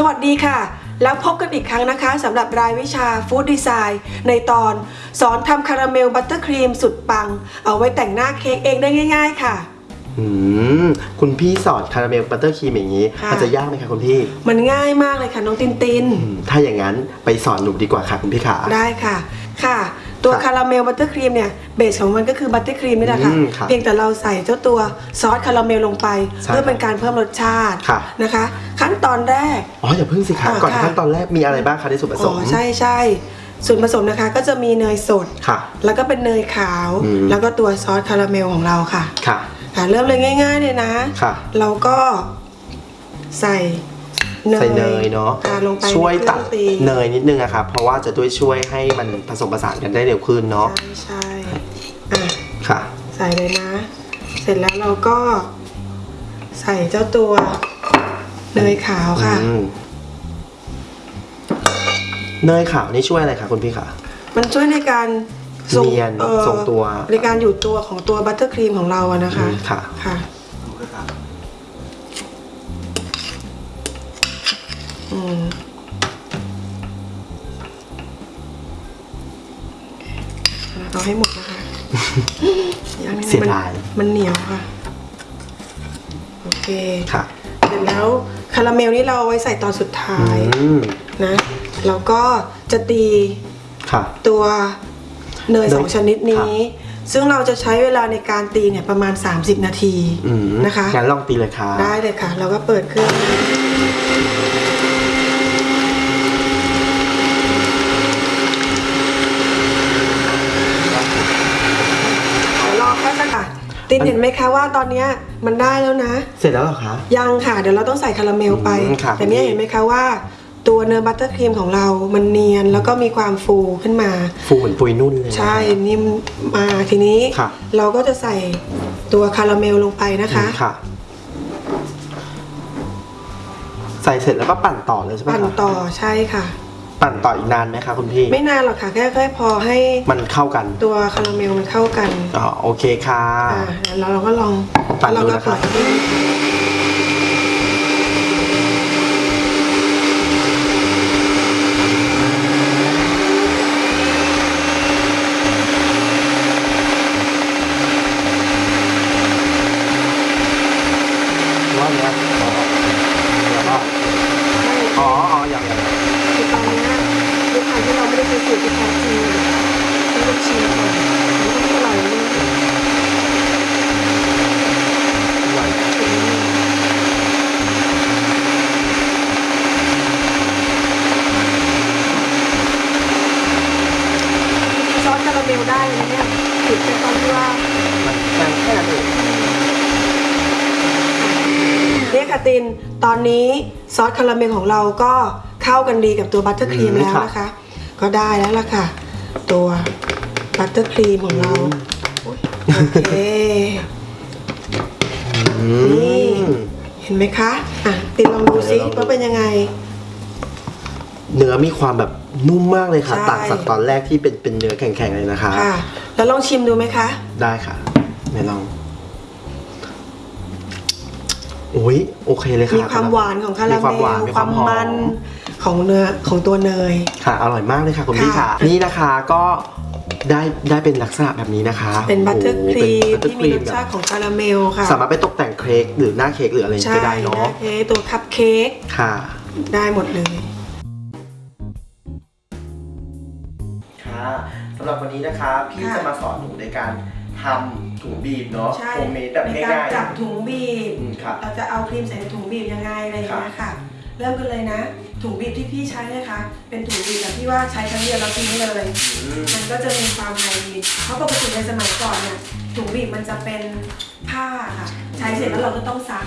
สวัสดีค่ะ แล้วพบกันอีกครั้งนะคะสำหรับรายวิชา food design ในตอน สอนทำคาราเมลบัตเตอร์ครีมสุดปัง เอาไว้แต่งหน้าเค้กเองได้ง่าย ๆ ค่ะ อืมคุณพี่สอนคาราเมลบัตเตอร์ครีมอย่างนี้ค่ะ มันจะยากไหมคะคุณพี่มันง่ายมากเลยค่ะน้องตินติน อืมถ้าอย่างนั้นไปสอนหนูดีกว่าค่ะคุณพี่ขา ได้ค่ะ ค่ะ ตัวค่ะคาราเมลบัตเตอร์ครีมเนี่ย base ของมันก็คือบัตเตอร์ครีมนี่แหละค่ะ อืมค่ะเพียงแต่เราใส่เจ้าตัวซอสคาราเมลลงไป ใช่เพื่อเป็นการเพิ่มรสชาติค่ะ นะคะ ขั้นตอนแรก อ๋ออย่าเพิ่งสิคะอ่าก่อนค่ะ ขั้นตอนแรกมีอะไรบ้างคะในส่วนผสอ๋อมใช่ใช่ส่วนผสมนะคะก็จะมีเนยสด ค่ะ แล้วก็เป็นเนยขาว อืม แล้วก็ตัวซอสคาราเมลของเราค่ะค่ะ ค่ะ เริ่มเลยง่าย ๆ เลยนะ ค่ะ เราก็ใส่เนย ใส่เนยเนาะอ่ลงไปช่วยในเคตัรื่ดองตีเนยนิดนึงอะครับเพราะว่าจะด้วยช่วยให้มันผสมผสานกันได้เร็วขึ้นเนาะใช่ใช่อะค่ะใส่เลยนะ เสร็จแล้วเราก็ ใส่เจ้าตัวเนยขาวค่ะอืมเนยขาวนี่ช่วยอะไรคะคุณพี่คะมันช่วยในการส่งเนียนอ่อส่งตัวในการอยู่ตัวของตัวบัตเตอร์ครีมของเราอะนะคะอืมค่ะค่ะ อืม เอาให้หมดนะคะอย่างนี้เสียมันดายมันเหนียวค่ะ โอเคค่ะเสร็จแล้วคาราเมลนี่เราเอาไว้ใส่ตอนสุดท้ายอืมนะแล้วก็จะตีค่ะตัวเนยเนยสองชนิดนี้ ซึ่งเราจะใช้เวลาในการตีเนี่ยประมาณ 30 นาทีอืมนะคะงั้นลองตีเลยค่ะ ได้เลยค่ะ เราก็เปิดเครื่องเดี๋ยวรอแป๊บนึงค่ะ ตินเห็นไหมคะว่าตอนเนี้ยมันได้แล้วนะ เสร็จแล้วเหรอคะ ยังค่ะ เดี๋ยวเราต้องใส่คาราเมลไป อืมค่ะแต่เนี่ยเห็นไหมคะว่า ตัวเนื้อบัตเตอร์ครีมของเรา มันเนียนแล้วก็มีความฟูขึ้นมา ฟูเหมือนปุยนุ่นเลยนะ ใช่นิ่มมาทีนี้ค่ะเราก็จะใส่ตัวคาราเมลลงไปนะคะ ค่ะ ใส่เสร็จแล้วก็ปั่นต่อเลยใช่ไหมปั่นคะ ต่อใช่ค่ะ ปั่นต่ออีกนานไหมคะคุณพี่ ไม่นานหรอกค่ะ แค่แค่พอให้มันเข้ากัน ตัวคาราเมลมันเข้ากันอ๋อโอเคค่ะอ่าแล้วเราก็ลองปั่นดูเราก็นะครับเปิดว่าเนี้ยแล้วก็อ๋ออ๋ออย่างอย่าง คือตอนเนี้ยด้วย ความที่เราไม่ได้ใช้สูตรที่แท้จริงต้องลองชิมก่อนมันต้องอร่อยเลยอย่างซอสคาราเมลได้เลยเนี่ยติดไปตอนที่ว่ามันแค่แค่นั้นเองเนี่ยค่ะตินตอนนี้ซอสคาราเมลของเราก็เข้ากันดีกับตัวบัตเตอร์ครีมแล้วนะคะ ก็ได้แล้วล่ะค่ะ ตัวบัตเตอร์ครีมของเราโอเคนี่ อืมเห็นไหมคะอะตินลองดูซิเดี๋ยวลองดูว่าเป็นยังไง เนื้อมีความแบบนุ่มมากเลยค่ะ ใช่ ต่างจากตอนแรกที่เป็นเป็นเนื้อแข็งๆเลยนะคะ ค่ะ แล้วลองชิมดูไหมคะ ได้ค่ะไหนลองโอ้ยโอเคเลยค่ะมีความหวานของคารามีความเมหวานลมีความหอมัน ของเนื้อของตัวเนย ค่ะ อร่อยมากเลยค่ะคุณพี่ค่ะค่ะ นี่นะคะก็ได้ได้เป็นลักษณะแบบนี้นะคะเป็นบัตเตอร์โโหครีมเป็น butter ที่มีร cream สชาติของคาราเมลค่ะ สามารถไปตกแต่งเค้กหรือหน้าเค้กหรืออะไรใช่ก็ได้เนาะนะเค้กตัวคัพเค้กค่ะ ได้หมดเลยค่ะสำหรับวันนี้นะคะพี่ค่ะจะมาสอนหนูในการทำถุงบีบเนาะใช่โฮมเมดแบบในการง่ายจับถุงบีบๆอืมค่ะเราจะเอาครีมใส่ในถุงบีบยังไงอะไรอย่างเงี้ยค่ะ เริ่มกันเลยนะ ถุงบีบที่พี่ใช้นะคะ เป็นถุงบีบแบบที่ว่าใช้ครั้งเดียวแล้วทิ้งเลยอืมมันก็จะมีความ hygiene เพราะปกติในสมัยก่อนเนี่ยถุงบีบมันจะเป็นผ้าค่ะ ใช้เสร็จแล้วเราก็ต้องซัก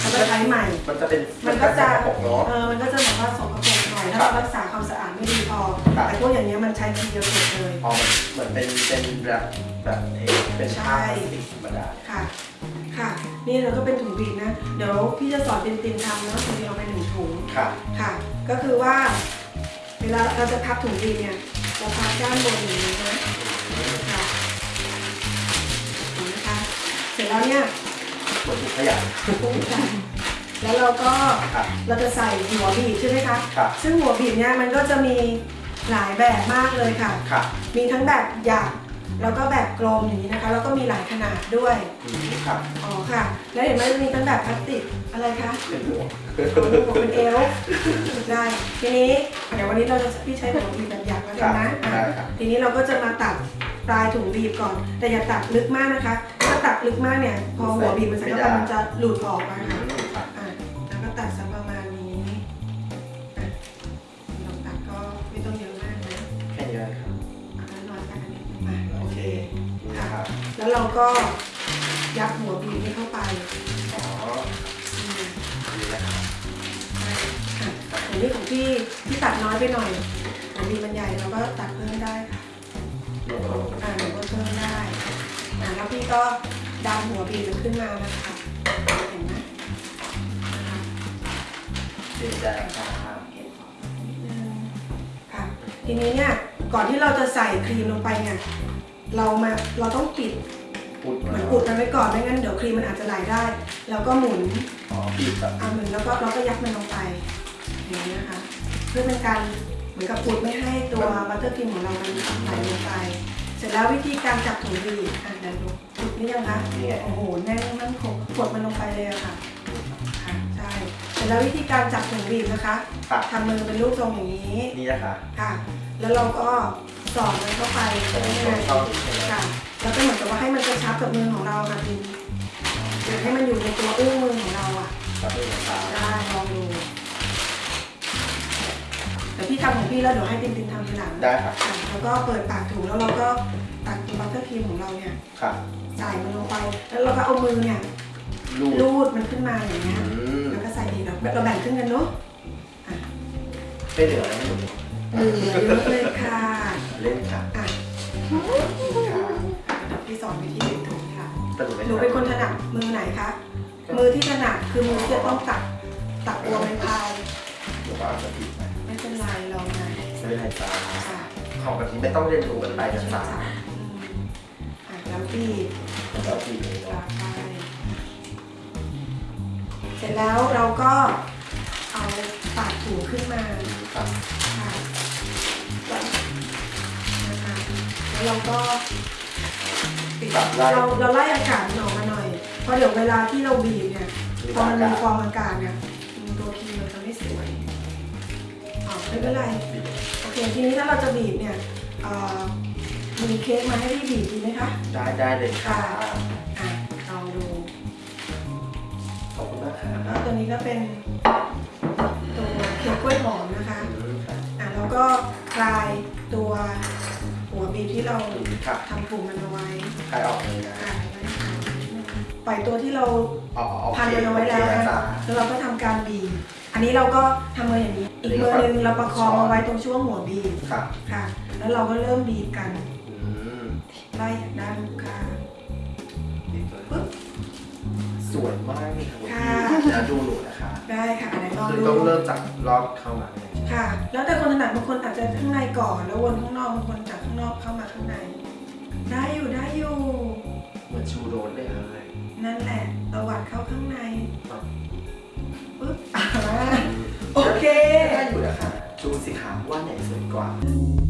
แล้วก็ใช้ใหม่ มันจะเป็นมันก็จะสกปรกเนาะเออมันก็จะแบบว่าสกปรกหน่อยถ้าเรารักษาความสะอาดไม่ดีพอครับแต่พวกอย่างเงี้ยมันใช้ทีเดียวเสร็จเลยอ๋อเหมือนเป็นเป็นแบบแบบเอ่อเป็นผ้าใช่พลาสติกธรรมดาค่ะค่ะ นี่เราก็เป็นถุงบีบนะเดี๋ยวพี่จะสอนตินตินทำเนาะตินตินเอาไปหนึ่งถุงค่ะ ค่ะ ก็คือว่า เวลาเราจะพับถุงบีบเนี่ยเราพับด้านบนอย่างนี้นะค่ะเห็นไหมคะเสร็จแล้วเนี่ยเหมือนถุงขยะปุ๊บกันแล้วเราก็ครับเราจะใส่หัวบีบใช่ไหมคะครับซึ่งหัวบีบเนี่ยมันก็จะมีหลายแบบมากเลยค่ะค่ะมีทั้งแบบหยาบ แล้วก็แบบกลมอย่างนี้นะคะ แล้วก็มีหลายขนาดด้วย อืมค่ะอ๋อค่ะ แล้วเห็นไหมจะมีทั้งแบบพลาสติกอะไรคะเป็นหัวอ๋อหัวเป็นเอลได้ ทีนี้เดี๋ยววันนี้เราจะพี่ใช้หัวบีบแบบหยาบแล้วกันนะอะได้ครับทีนี้เราก็จะมาตัดปลายถุงบีบก่อน แต่อย่าตัดลึกมากนะคะ ถ้าตัดลึกมากเนี่ย พอหัวบีบมันใส่เข้าไปมันจะหลุดออกนะคะค่ะอ่ แล้วเราก็ยัดหัวบีบนี้เข้าไปอ๋ออืมนี่นะครับอะอันนี้ของพี่ที่ตัดน้อยไปหน่อยของบีบมันใหญ่เราก็ตัดเพิ่มได้ค่ะอ่าหนูก็เพิ่มได้อ่าแล้วพี่ก็ดันหัวบีบมันขึ้นมานะคะเห็นไหมนะคะเดี๋ยวจะค่ะนิดนึงค่ะทีนี้เนี่ยก่อนที่เราจะใส่ครีมลงไปเนี่ย เรามาเราต้องปิดพูดเหมือนอุดมันไว้ก่อนไม่งั้นเดี๋ยวครีมมันอาจจะไหลได้ แล้วก็หมุนอ๋อปิดแบบเอาหมุนแล้วก็เราก็ยัดมันลงไปอย่างนี้นะคะ เพื่อเป็นการเหมือนกับอุดไม่ให้ตัวบัตเตอร์ครีมของเรามันไหลลงไป เสร็จแล้ววิธีการจับถุงบีบอะเดี๋ยวดูอุดนี่ยังคะนี่ไงโอ้โหแน่นมั่นคงกดมันลงไปเลยอะค่ะค่ะใช่เสร็จแล้ววิธีการจับถุงบีบนะคะค่ะทำมือเป็นรูปทรงอย่างนี้นี่นะคะค่ะ แล้วเราก็ สอดมันเข้าไปตรงได้ตรไงงช่องนี้ใช่ไหมค่ะแล้วก็เหมือนกับว่าให้มันกระชับกับมือของเราค่ะพี่อยากให้มันอยู่ในตัวอุ้งมือของเราอะครับนี่นะครับได้ลองดูแต่พี่ทำของพี่แล้วเดี๋ยวให้ตินตินทำทีหลังได้ครับค่ะแล้วก็เปิดปากถุงแล้วเราก็ตักตัวบัตเตอร์ครีมของเราเนี่ยค่ะใส่มันลงไป แล้วเราก็เอามือเนี่ยลูดลูดมันขึ้นมาอย่างเงี้ยอืมแล้วก็ใส่ดีเราเราแบ่งครึ่งกันเนาะอะไม่เหลือแล้วไม่ เหลือเหลือเยอะเลยค่ะเล่นค่ะอะค่ะเดี๋ยวพี่สอนวิธีดึงถุงค่ะแต่หนูไม่หนูเป็นคนถนัดมือไหนคะมือที่ถนัดคือมือที่จะต้องตักตักตัวไม้พายหนูก็อาจจะผิดไปไม่เป็นไรลองนะไม่เป็นไรจ้าค่ะของแบบนี้ไม่ต้องเรียนรู้กันไปนะช่วยจ๊ะจับอืมอะแล้วบีบแล้วทีนี้ปากไปเสร็จแล้วเราก็เอาปากถุงขึ้นมา เราก็ปิดเราเราไล่อากาศมันออกมาหน่อย เพราะเดี๋ยวเวลาที่เราบีบเนี่ยพอมันมีฟองอากาศเนี่ยตัวครีมมันจะไม่สวยอ๋อไม่เป็นไรโอเคทีนี้ถ้าเราจะบีบเนี่ยเอ่อมีเค้กมาให้พี่บีบดีไหมคะ ได้ได้เลยค่ะอะลองดูขอบคุณมากค่ะแล้วตัวนี้ก็เป็นตัวเค้กกล้วยหอมนะคะอืมค่ะอะแล้วก็คลายตัว หัวบีบที่เราค่ะทำปุ่มมันเอาไว้ใครออกเลยนะอะปล่อยตัวที่เราอ๋อโอเคพันมันเอาไว้แล้วโอเคนะจ๊ะแล้วเราก็ทำการบีบอันนี้เราก็ทำมืออย่างนี้ อีกมือหนึงเราประคองเอาไว้ตรงช่วงหัวบีบค่ะค่ะ แล้วเราก็เริ่มบีบกันอืมไล่จากด้านข้างปึ๊บ สวยมากนี่ครับคุณค่ะพี่จะดูหนูนะคะ ได้ค่ะอันไหนลองคือดูต้องเริ่มจากรอบเข้ามาเลย ค่ะ แล้วแต่คนถนัดบางคนอาจจะข้างในก่อน แล้ววนข้างนอกบางคนจากข้างนอกเข้ามาข้างใน ได้อยู่ได้อยู่เหมือนชูโรสเลยเลยนั่นแหละตวัดเข้าข้างในครับปึ๊บอ่าโอเค ได้อยู่นะคะ ชูสิคะว่าไหนสวยกว่าอ